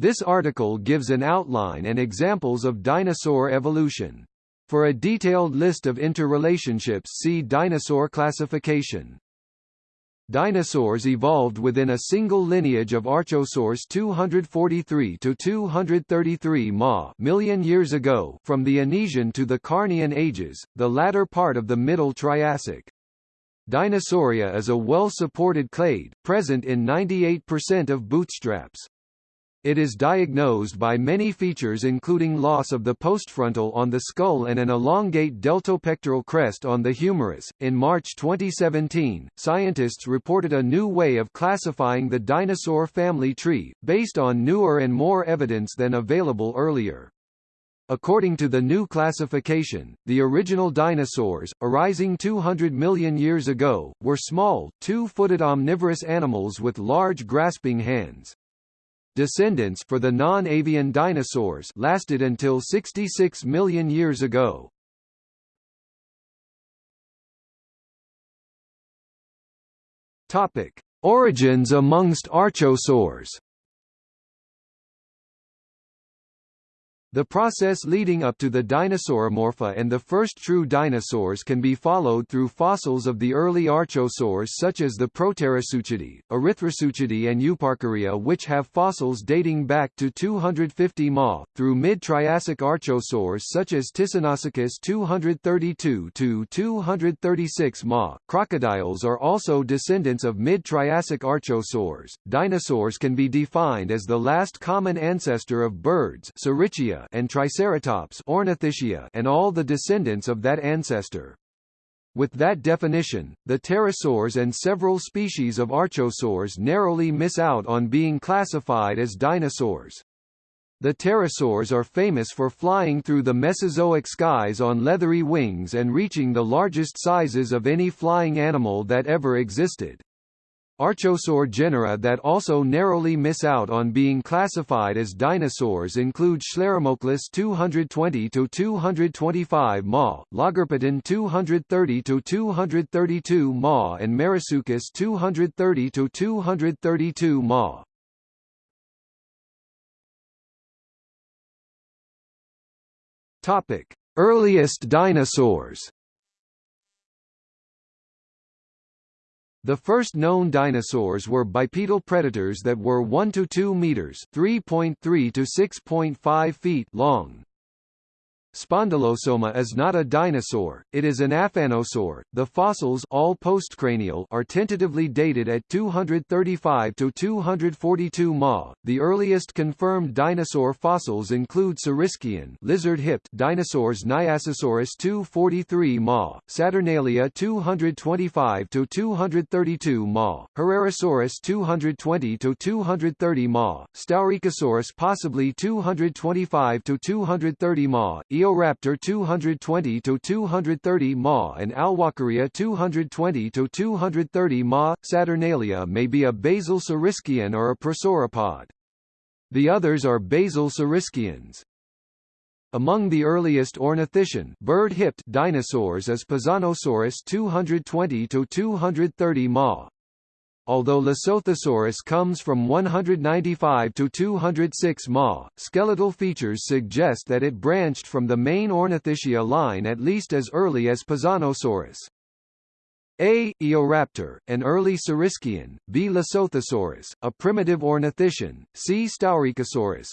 This article gives an outline and examples of dinosaur evolution. For a detailed list of interrelationships see dinosaur classification. Dinosaurs evolved within a single lineage of Archosaurs 243 to 233 ma million years ago from the Anisian to the Carnian ages, the latter part of the Middle Triassic. Dinosauria is a well-supported clade, present in 98% of bootstraps. It is diagnosed by many features including loss of the postfrontal on the skull and an elongate deltopectoral crest on the humerus. In March 2017, scientists reported a new way of classifying the dinosaur family tree, based on newer and more evidence than available earlier. According to the new classification, the original dinosaurs, arising 200 million years ago, were small, two-footed omnivorous animals with large grasping hands. Descendants for the non-avian dinosaurs lasted until 66 million years ago. Topic: Origins amongst archosaurs. The process leading up to the Dinosauromorpha and the first true dinosaurs can be followed through fossils of the early archosaurs such as the Proterosuchidae, Erythrosuchidae and Euparkeria which have fossils dating back to 250 ma, through mid-Triassic archosaurs such as Ticinosuchus 232-236 ma. Crocodiles are also descendants of mid-Triassic archosaurs. Dinosaurs can be defined as the last common ancestor of birds And Triceratops Ornithischia and all the descendants of that ancestor. With that definition, the pterosaurs and several species of archosaurs narrowly miss out on being classified as dinosaurs. The pterosaurs are famous for flying through the Mesozoic skies on leathery wings and reaching the largest sizes of any flying animal that ever existed. Archosaur genera that also narrowly miss out on being classified as dinosaurs include Scleromochlus 220-225 ma, Lagerpeton 230-232 ma and Marasuchus 230-232 ma. Topic: Earliest dinosaurs The first known dinosaurs were bipedal predators that were 1 to 2 meters, 3.3 to 6.5 feet long. Spondylosoma is not a dinosaur, it is an aphanosaur. The fossils all postcranial are tentatively dated at 235 to 242 ma. The earliest confirmed dinosaur fossils include Saurischia lizard-hipped dinosaurs Nyasasaurus 243 ma, Saturnalia 225 to 232 ma, Herrerasaurus 220 to 230 ma, Staurikosaurus possibly 225 to 230 ma, Eoraptor 220 to 230 ma and Alwalkeria 220 to 230 ma. Saturnalia may be a basal Saurischian or a prosauropod. The others are basal Saurischians. Among the earliest ornithischian bird-hipped dinosaurs is Pisanosaurus 220 to 230 ma. Although Lesothosaurus comes from 195 to 206 ma, skeletal features suggest that it branched from the main Ornithischia line at least as early as Pisanosaurus. A. Eoraptor, an early Saurischian, B. Lesothosaurus, a primitive ornithischian, C. Staurikosaurus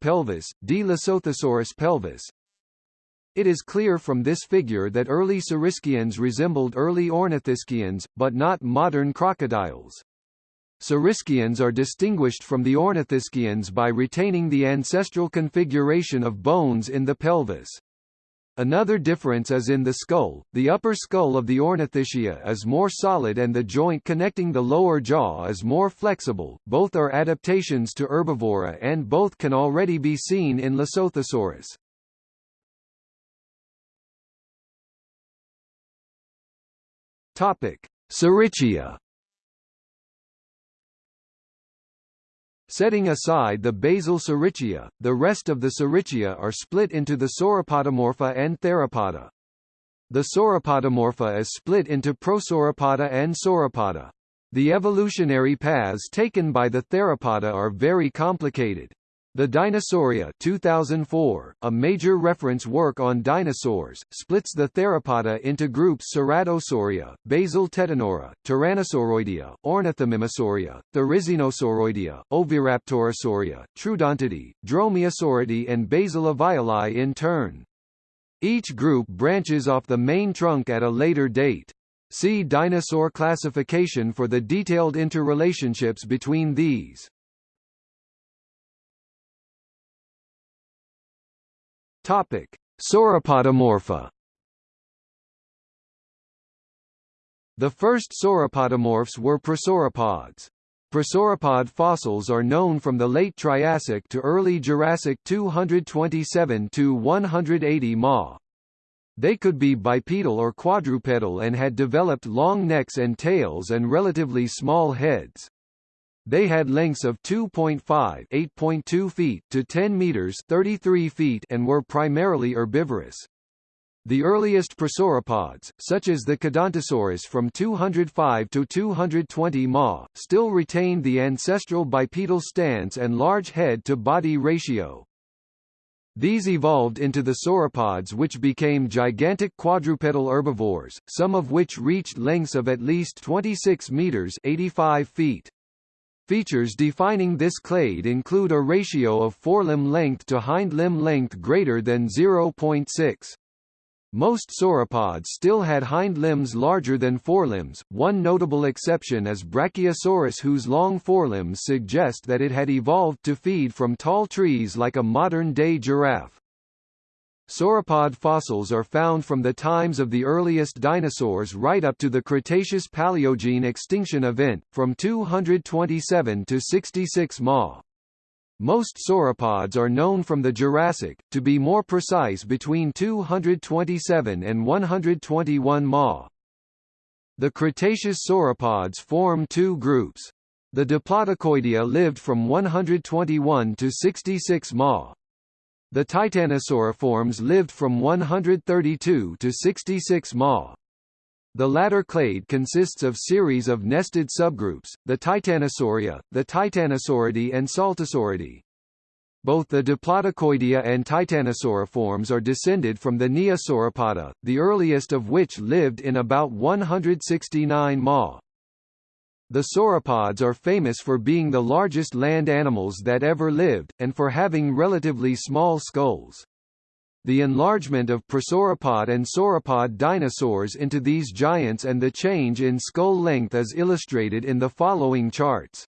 pelvis, D. Lesothosaurus pelvis, it is clear from this figure that early Saurischians resembled early Ornithischians, but not modern crocodiles. Saurischians are distinguished from the Ornithischians by retaining the ancestral configuration of bones in the pelvis. Another difference is in the skull. The upper skull of the Ornithischia is more solid and the joint connecting the lower jaw is more flexible. Both are adaptations to herbivory and both can already be seen in Lesothosaurus. Topic: Saurischia. Setting aside the basal Saurischia, the rest of the Saurischia are split into the Sauropodomorpha and Theropoda. The Sauropodomorpha is split into Prosauropoda and Sauropoda. The evolutionary paths taken by the theropoda are very complicated. The Dinosauria 2004, a major reference work on dinosaurs, splits the theropoda into groups Ceratosauria, basal Tetanura, Tyrannosauroidea, Ornithomimosauria, Therizinosauroidea, Oviraptorosauria, Troodontidae, Dromaeosauridae and basal Avialae in turn. Each group branches off the main trunk at a later date. See dinosaur classification for the detailed interrelationships between these. Topic: Sauropodomorpha. The first sauropodomorphs were prosauropods. Prosauropod fossils are known from the late Triassic to early Jurassic 227 to 180 ma. They could be bipedal or quadrupedal and had developed long necks and tails and relatively small heads. They had lengths of 2.5 8.2 feet to 10 meters 33 feet and were primarily herbivorous. The earliest prosauropods, such as the Thecodontosaurus from 205 to 220 ma, still retained the ancestral bipedal stance and large head-to-body ratio. These evolved into the sauropods which became gigantic quadrupedal herbivores, some of which reached lengths of at least 26 meters 85 feet. Features defining this clade include a ratio of forelimb length to hind limb length greater than 0.6. Most sauropods still had hind limbs larger than forelimbs, one notable exception is Brachiosaurus whose long forelimbs suggest that it had evolved to feed from tall trees like a modern-day giraffe. Sauropod fossils are found from the times of the earliest dinosaurs right up to the Cretaceous-Paleogene extinction event, from 227 to 66 ma. Most sauropods are known from the Jurassic, to be more precise between 227 and 121 ma. The Cretaceous sauropods form two groups. The Diplodocoidea lived from 121 to 66 ma, the titanosauriforms lived from 132 to 66 ma. The latter clade consists of series of nested subgroups, the Titanosauria, the Titanosauridae and Saltosauridae. Both the Diplodocoidea and Titanosauriforms are descended from the Neosauropoda, the earliest of which lived in about 169 ma. The sauropods are famous for being the largest land animals that ever lived, and for having relatively small skulls. The enlargement of prosauropod and sauropod dinosaurs into these giants and the change in skull length is illustrated in the following charts.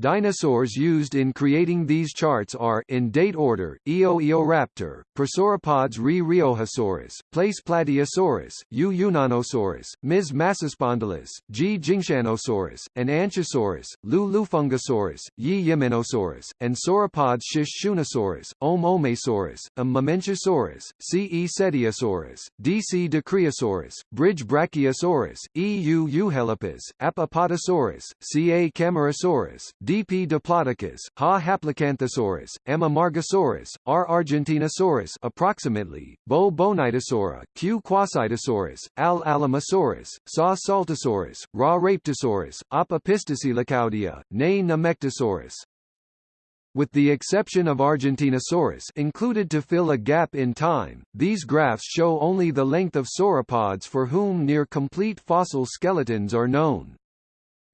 Dinosaurs used in creating these charts are in date order: Eoeoraptor, Prosauropods Re Riojasaurus, Place Plateosaurus, U Yunnanosaurus, Ms Massospondylus, G. Jingshanosaurus, and Anchisaurus, Lu Lufengosaurus, Yi Yimenosaurus, and Sauropods Shishunosaurus, Om Omeisaurus, M Mamenchisaurus, C. E. Cetiosaurus, D. C. Dicraeosaurus, Bridge Brachiosaurus, E. U. Euhelopus, Apatosaurus, C. A. Camarasaurus, D. p. diplodocus, Ha Haplocanthosaurus, M. amargasaurus, R. argentinosaurus approximately, Bo bonitasaura, Q. quaesitosaurus, Al alamosaurus, Sa saltosaurus, Ra rapetosaurus, Op opisthocoelicaudia, Ne nemegtosaurus. With the exception of Argentinosaurus included to fill a gap in time, these graphs show only the length of sauropods for whom near complete fossil skeletons are known.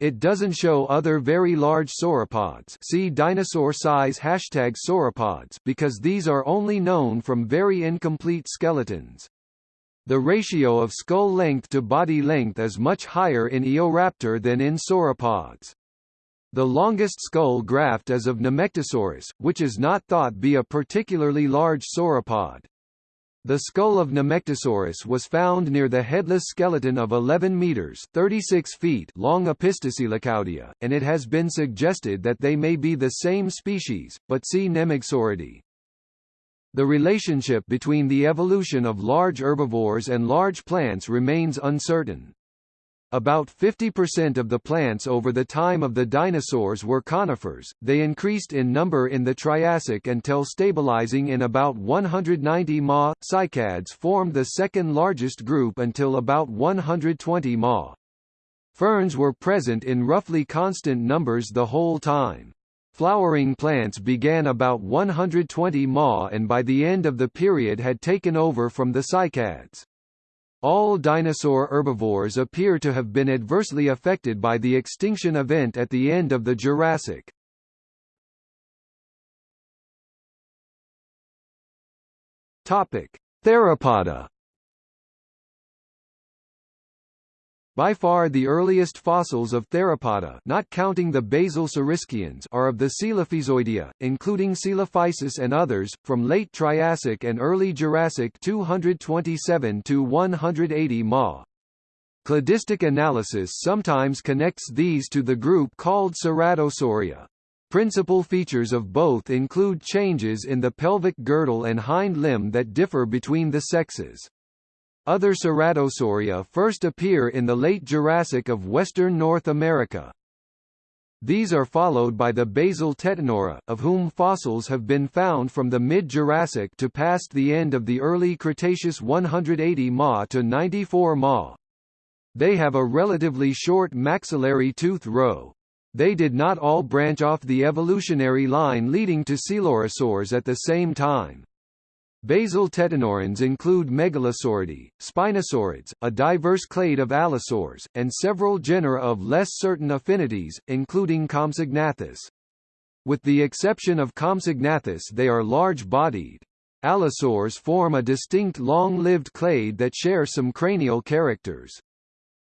It doesn't show other very large sauropods see dinosaur size hashtag sauropods because these are only known from very incomplete skeletons. The ratio of skull length to body length is much higher in Eoraptor than in sauropods. The longest skull graft is of Nemegtosaurus, which is not thought to be a particularly large sauropod. The skull of Nemegtosaurus was found near the headless skeleton of 11 meters (36 feet) long Opisthocoelicaudia, and it has been suggested that they may be the same species, but see Nemegtosauridae. The relationship between the evolution of large herbivores and large plants remains uncertain. About 50% of the plants over the time of the dinosaurs were conifers, they increased in number in the Triassic until stabilizing in about 190 ma. Cycads formed the second largest group until about 120 ma. Ferns were present in roughly constant numbers the whole time. Flowering plants began about 120 ma and by the end of the period had taken over from the cycads. All dinosaur herbivores appear to have been adversely affected by the extinction event at the end of the Jurassic. Topic: Theropoda By far the earliest fossils of theropoda not counting the basal saurischians are of the Coelophysoidea, including Coelophysis and others, from late Triassic and early Jurassic 227 to 180 ma. Cladistic analysis sometimes connects these to the group called Ceratosauria. Principal features of both include changes in the pelvic girdle and hind limb that differ between the sexes. Other ceratosauria first appear in the late Jurassic of western North America. These are followed by the basal Tetanura, of whom fossils have been found from the mid-Jurassic to past the end of the early Cretaceous 180 ma to 94 ma. They have a relatively short maxillary tooth row. They did not all branch off the evolutionary line leading to coelurosaurs at the same time. Basal tetanurans include Megalosauridae, Spinosaurids, a diverse clade of allosaurs, and several genera of less certain affinities, including Compsognathus. With the exception of Compsognathus they are large-bodied. Allosaurs form a distinct long-lived clade that share some cranial characters.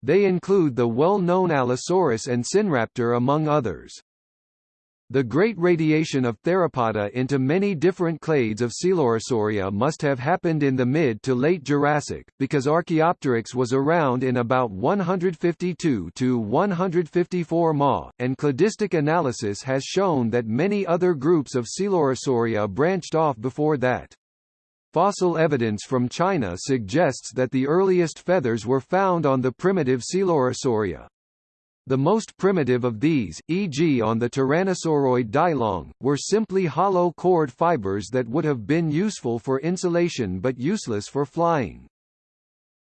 They include the well-known Allosaurus and Sinraptor among others. The great radiation of theropoda into many different clades of Coelurosauria must have happened in the mid to late Jurassic, because Archaeopteryx was around in about 152 to 154 ma, and cladistic analysis has shown that many other groups of Coelurosauria branched off before that. Fossil evidence from China suggests that the earliest feathers were found on the primitive Coelurosauria. The most primitive of these, e.g. on the Tyrannosauroid Dilong, were simply hollow cord fibers that would have been useful for insulation but useless for flying.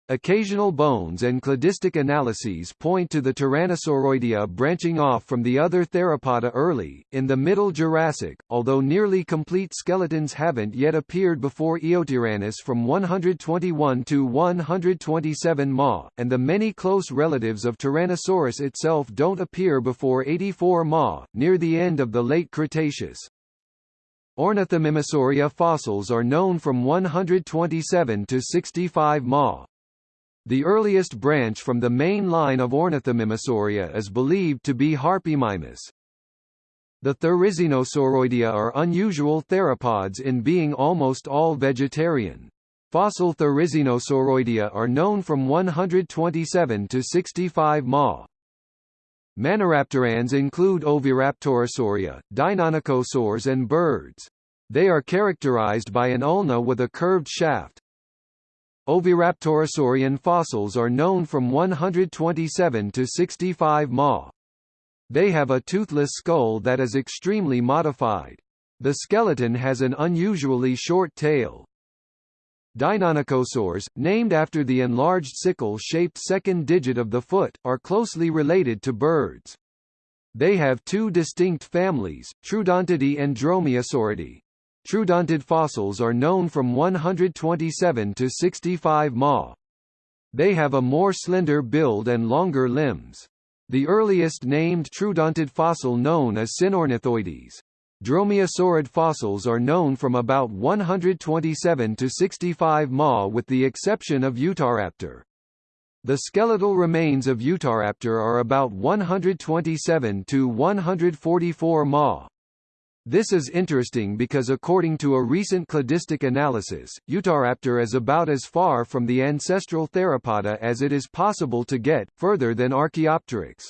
Occasional bones and cladistic analyses point to the Tyrannosauroidea branching off from the other theropoda early, in the Middle Jurassic, although nearly complete skeletons haven't yet appeared before Eotyrannus from 121 to 127 ma, and the many close relatives of Tyrannosaurus itself don't appear before 84 ma, near the end of the late Cretaceous. Ornithomimosauria fossils are known from 127 to 65 ma. The earliest branch from the main line of Ornithomimosauria is believed to be Harpymimus. The Therizinosauroidea are unusual theropods in being almost all vegetarian. Fossil Therizinosauroidea are known from 127 to 65 ma. Maniraptorans include Oviraptorosauria, Deinonychosaurs and birds. They are characterized by an ulna with a curved shaft, Oviraptorosaurian fossils are known from 127 to 65 ma. They have a toothless skull that is extremely modified. The skeleton has an unusually short tail. Deinonychosaurs, named after the enlarged sickle-shaped second digit of the foot, are closely related to birds. They have two distinct families, Troodontidae and Dromaeosauridae. Troodontid fossils are known from 127 to 65 ma. They have a more slender build and longer limbs. The earliest named troodontid fossil known is Sinornithoides. Dromaeosaurid fossils are known from about 127 to 65 ma with the exception of Utahraptor. The skeletal remains of Utahraptor are about 127 to 144 ma. This is interesting because according to a recent cladistic analysis, Utahraptor is about as far from the ancestral theropoda as it is possible to get, further than Archaeopteryx.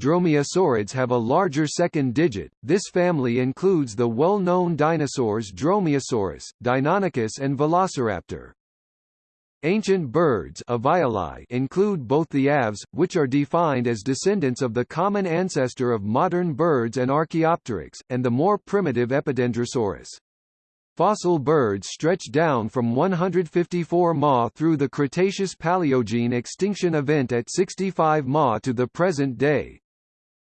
Dromaeosaurids have a larger second digit. This family includes the well-known dinosaurs Dromaeosaurus, Deinonychus and Velociraptor. Ancient birds include both the aves, which are defined as descendants of the common ancestor of modern birds and Archaeopteryx, and the more primitive Epidendrosaurus. Fossil birds stretch down from 154 ma through the Cretaceous-Paleogene extinction event at 65 ma to the present day.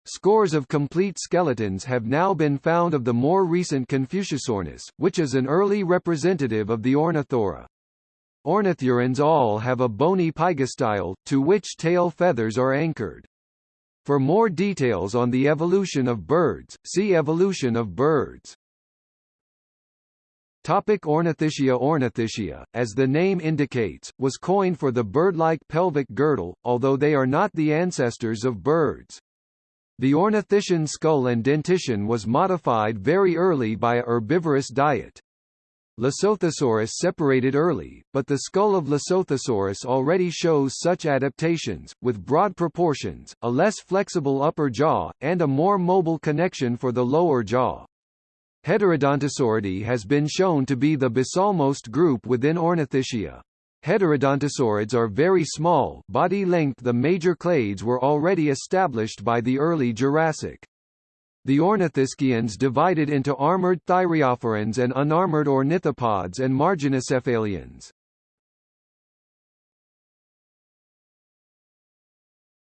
Scores of complete skeletons have now been found of the more recent Confuciusornis, which is an early representative of the Ornithurae. Ornithurans all have a bony pygostyle, to which tail feathers are anchored. For more details on the evolution of birds, see Evolution of birds. Topic Ornithischia Ornithischia, as the name indicates, was coined for the bird-like pelvic girdle, although they are not the ancestors of birds. The ornithischian skull and dentition was modified very early by a herbivorous diet. Lesothosaurus separated early, but the skull of Lesothosaurus already shows such adaptations, with broad proportions, a less flexible upper jaw, and a more mobile connection for the lower jaw. Heterodontosauridae has been shown to be the basalmost group within Ornithischia. Heterodontosaurids are very small body length The major clades were already established by the early Jurassic. The ornithischians divided into armored thyreophorans and unarmored ornithopods and marginocephalians.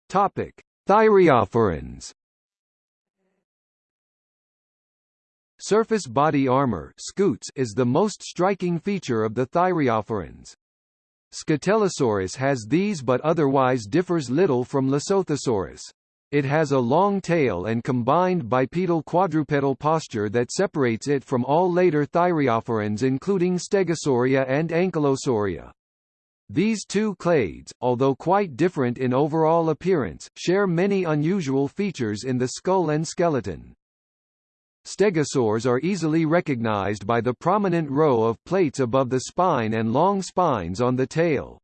Topic: Thyreophorans Surface body armor scutes is the most striking feature of the thyreophorans. Scutellosaurus has these but otherwise differs little from Lesothosaurus. It has a long tail and combined bipedal quadrupedal posture that separates it from all later thyreophorans including Stegosauria and Ankylosauria. These two clades, although quite different in overall appearance, share many unusual features in the skull and skeleton. Stegosaurs are easily recognized by the prominent row of plates above the spine and long spines on the tail.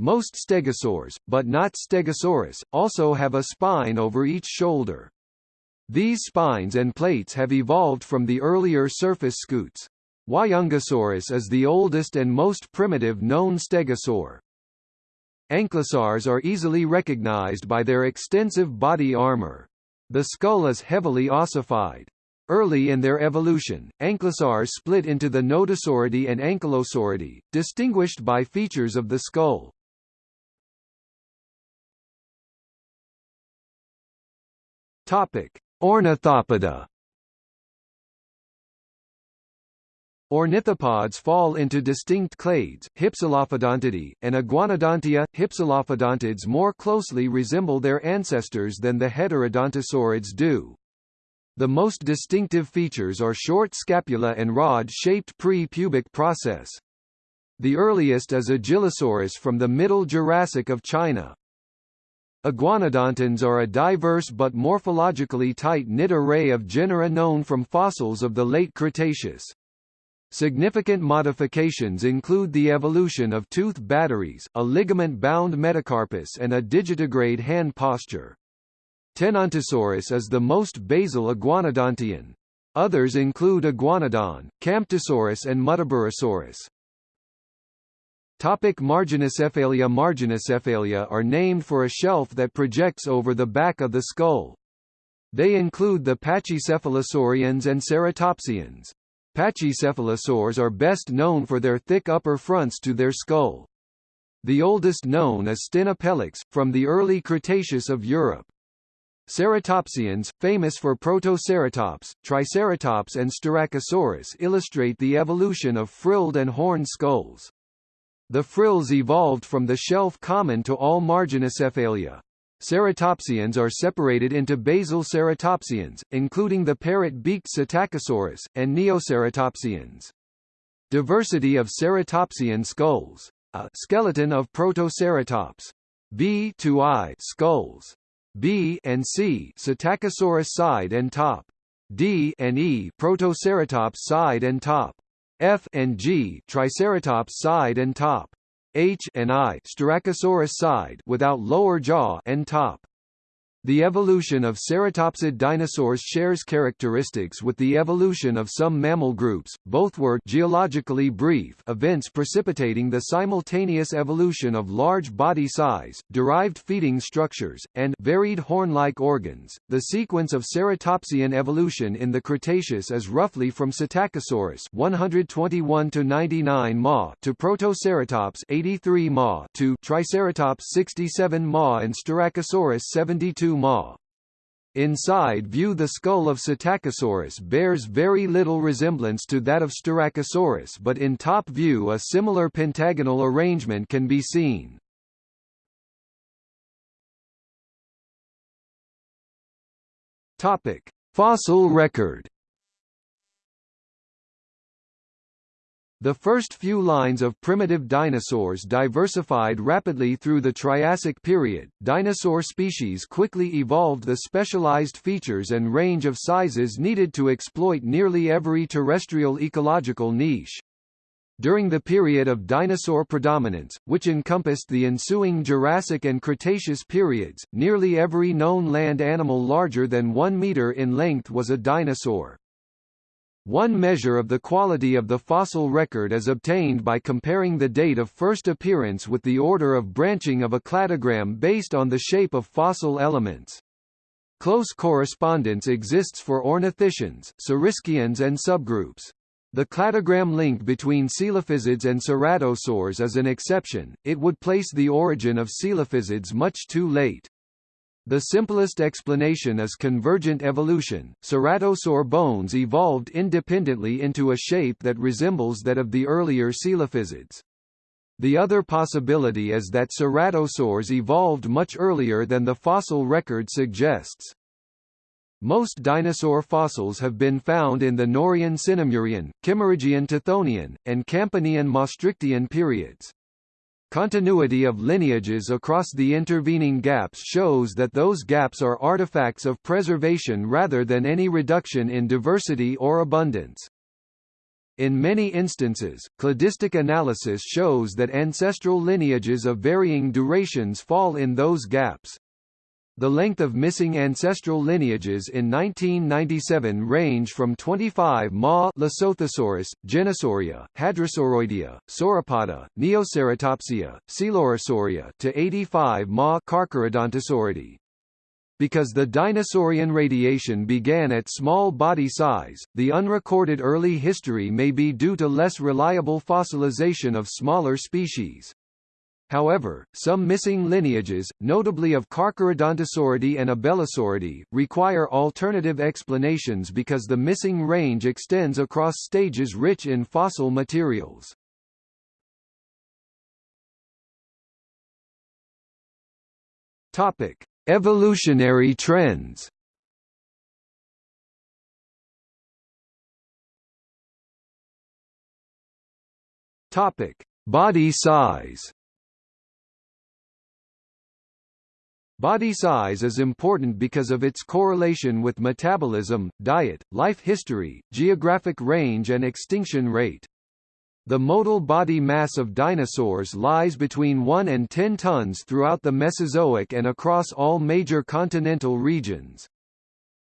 Most stegosaurs, but not Stegosaurus, also have a spine over each shoulder. These spines and plates have evolved from the earlier surface scutes. Huayangosaurus is the oldest and most primitive known stegosaur. Ankylosaurs are easily recognized by their extensive body armor. The skull is heavily ossified. Early in their evolution, ankylosaurs split into the Nodosauridae and Ankylosauridae, distinguished by features of the skull. Topic: Ornithopoda. Ornithopods fall into distinct clades, Hypsilophodontidae, and Iguanodontia. Hypsilophodontids more closely resemble their ancestors than the heterodontosaurids do. The most distinctive features are short scapula and rod-shaped pre-pubic process. The earliest is Agilosaurus from the Middle Jurassic of China. Iguanodontines are a diverse but morphologically tight-knit array of genera known from fossils of the late Cretaceous. Significant modifications include the evolution of tooth batteries, a ligament-bound metacarpus and a digitigrade hand posture. Tenontosaurus is the most basal iguanodontian. Others include Iguanodon, Camptosaurus and Muttaburrasaurus. Topic Marginocephalia Marginocephalia are named for a shelf that projects over the back of the skull. They include the Pachycephalosaurians and Ceratopsians. Pachycephalosaurs are best known for their thick upper fronts to their skull. The oldest known is Stenopelix, from the early Cretaceous of Europe. Ceratopsians, famous for Protoceratops, Triceratops and Styracosaurus illustrate the evolution of frilled and horned skulls. The frills evolved from the shelf common to all Marginocephalia. Ceratopsians are separated into basal ceratopsians, including the parrot-beaked Psittacosaurus, and neoceratopsians. Diversity of ceratopsian skulls. A skeleton of Protoceratops. B to I skulls. B and C Psittacosaurus side and top. D and E Protoceratops side and top. F and G Triceratops side and top. H and I Styracosaurus side without lower jaw and top. The evolution of ceratopsid dinosaurs shares characteristics with the evolution of some mammal groups, both were geologically brief events precipitating the simultaneous evolution of large body size, derived feeding structures, and varied horn-like organs. The sequence of ceratopsian evolution in the Cretaceous is roughly from Psittacosaurus 121 to 99 ma to Protoceratops 83 ma to Triceratops 67 ma and Styracosaurus 72 ma. Inside view the skull of Psittacosaurus bears very little resemblance to that of Styracosaurus but in top view a similar pentagonal arrangement can be seen. Fossil record The first few lines of primitive dinosaurs diversified rapidly through the Triassic period. Dinosaur species quickly evolved the specialized features and range of sizes needed to exploit nearly every terrestrial ecological niche. During the period of dinosaur predominance, which encompassed the ensuing Jurassic and Cretaceous periods, nearly every known land animal larger than 1 meter in length was a dinosaur. One measure of the quality of the fossil record is obtained by comparing the date of first appearance with the order of branching of a cladogram based on the shape of fossil elements. Close correspondence exists for ornithischians, saurischians and subgroups. The cladogram link between coelophysids and ceratosaurs is an exception, it would place the origin of coelophysids much too late. The simplest explanation is convergent evolution. Ceratosaur bones evolved independently into a shape that resembles that of the earlier coelophysids. The other possibility is that ceratosaurs evolved much earlier than the fossil record suggests. Most dinosaur fossils have been found in the Norian Sinemurian, Kimmeridgian Tithonian, and Campanian Maastrichtian periods. Continuity of lineages across the intervening gaps shows that those gaps are artifacts of preservation rather than any reduction in diversity or abundance. In many instances, cladistic analysis shows that ancestral lineages of varying durations fall in those gaps. The length of missing ancestral lineages in 1997 range from 25 ma Lesothosaurus, Genasauria, Hadrosauroidea, Sauropoda, Neoceratopsia, Coelurosauria to 85 ma Carcharodontosauridae. Because the dinosaurian radiation began at small body size, the unrecorded early history may be due to less reliable fossilization of smaller species. However, some missing lineages, notably of Carcharodontosauridae and Abelisauridae, require alternative explanations because the missing range extends across stages rich in fossil materials. Topic: Evolutionary trends. Topic: Body size. Body size is important because of its correlation with metabolism, diet, life history, geographic range and extinction rate. The modal body mass of dinosaurs lies between 1 and 10 tons throughout the Mesozoic and across all major continental regions.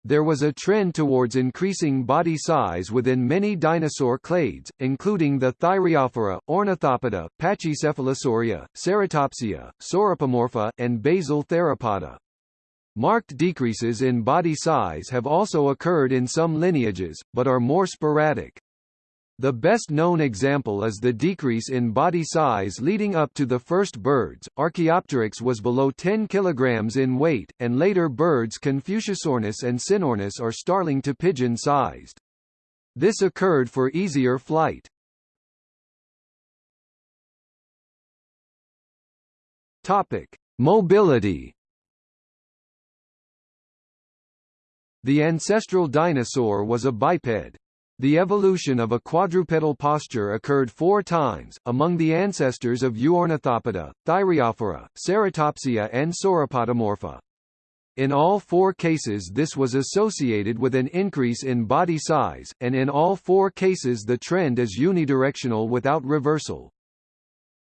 There was a trend towards increasing body size within many dinosaur clades, including the Thyreophora, Ornithopoda, Pachycephalosauria, Ceratopsia, Sauropodomorpha, and basal Theropoda. Marked decreases in body size have also occurred in some lineages, but are more sporadic. The best known example is the decrease in body size leading up to the first birds. Archaeopteryx was below 10 kg in weight, and later birds Confuciusornis and Sinornis are starling to pigeon sized. This occurred for easier flight. Topic: Mobility. The ancestral dinosaur was a biped. The evolution of a quadrupedal posture occurred four times, among the ancestors of Euornithopoda, Thyreophora, Ceratopsia and Sauropodomorpha. In all four cases this was associated with an increase in body size, and in all four cases the trend is unidirectional without reversal.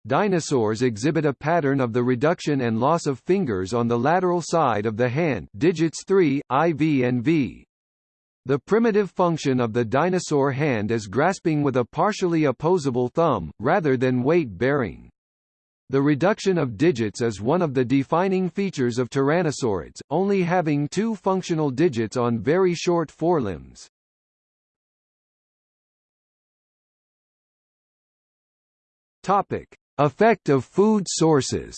Dinosaurs exhibit a pattern of the reduction and loss of fingers on the lateral side of the hand digits 3, IV and V. The primitive function of the dinosaur hand is grasping with a partially opposable thumb, rather than weight-bearing. The reduction of digits is one of the defining features of tyrannosaurids, only having two functional digits on very short forelimbs. Topic: Effect of food sources.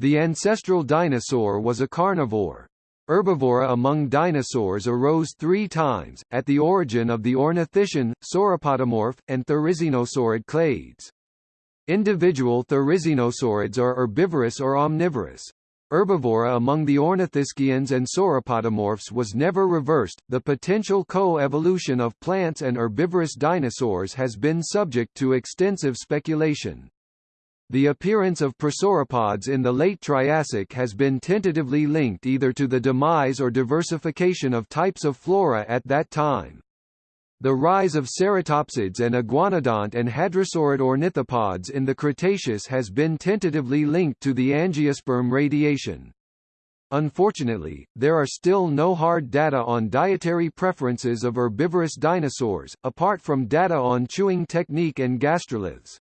The ancestral dinosaur was a carnivore. Herbivory among dinosaurs arose three times, at the origin of the ornithischian, sauropodomorph, and therizinosaurid clades. Individual therizinosaurids are herbivorous or omnivorous. Herbivory among the ornithischians and sauropodomorphs was never reversed. The potential co-evolution of plants and herbivorous dinosaurs has been subject to extensive speculation. The appearance of prosauropods in the late Triassic has been tentatively linked either to the demise or diversification of types of flora at that time. The rise of ceratopsids and iguanodont and hadrosaurid ornithopods in the Cretaceous has been tentatively linked to the angiosperm radiation. Unfortunately, there are still no hard data on dietary preferences of herbivorous dinosaurs, apart from data on chewing technique and gastroliths.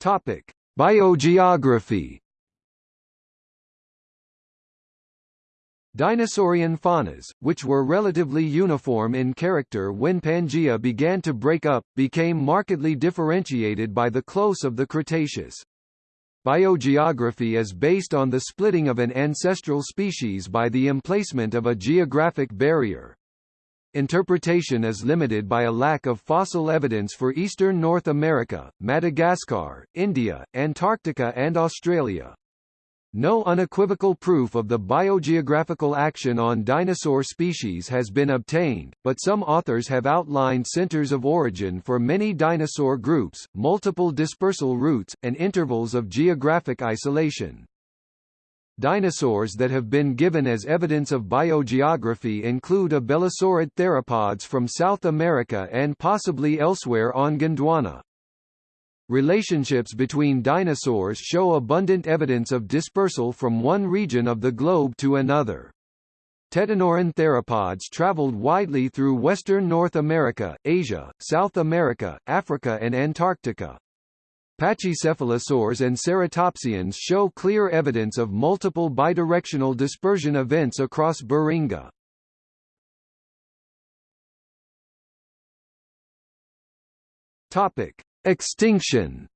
Topic: Biogeography. Dinosaurian faunas, which were relatively uniform in character when Pangaea began to break up, became markedly differentiated by the close of the Cretaceous. Biogeography is based on the splitting of an ancestral species by the emplacement of a geographic barrier. Interpretation is limited by a lack of fossil evidence for eastern North America, Madagascar, India, Antarctica and Australia. No unequivocal proof of the biogeographical action on dinosaur species has been obtained, but some authors have outlined centers of origin for many dinosaur groups, multiple dispersal routes, and intervals of geographic isolation. Dinosaurs that have been given as evidence of biogeography include abelisaurid theropods from South America and possibly elsewhere on Gondwana. Relationships between dinosaurs show abundant evidence of dispersal from one region of the globe to another. Tetanuran theropods traveled widely through western North America, Asia, South America, Africa and Antarctica. Pachycephalosaurs and ceratopsians show clear evidence of multiple bidirectional dispersion events across Beringia. Topic: Extinction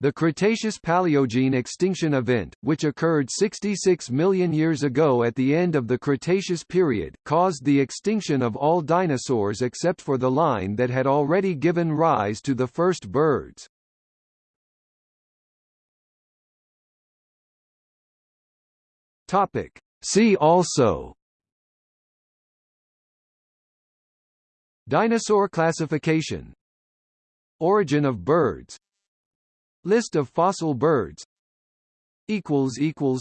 The Cretaceous-Paleogene extinction event, which occurred 66 million years ago at the end of the Cretaceous period, caused the extinction of all dinosaurs except for the line that had already given rise to the first birds. Topic. See also Dinosaur classification Origin of birds List of fossil birds.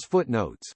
Footnotes